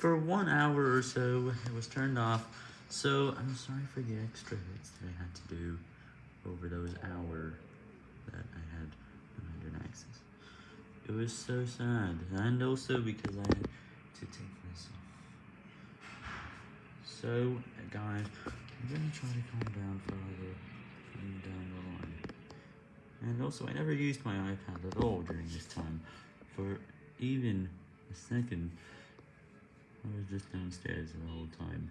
for one hour or so, it was turned off, so I'm sorry for the extra hits that I had to do over those hours that I had internet access. It was so sad, and also because I had to take this off. So, guys, I'm gonna try to calm down further from down the line. And also, I never used my iPad at all during this time, for even a second. I was just downstairs the whole time.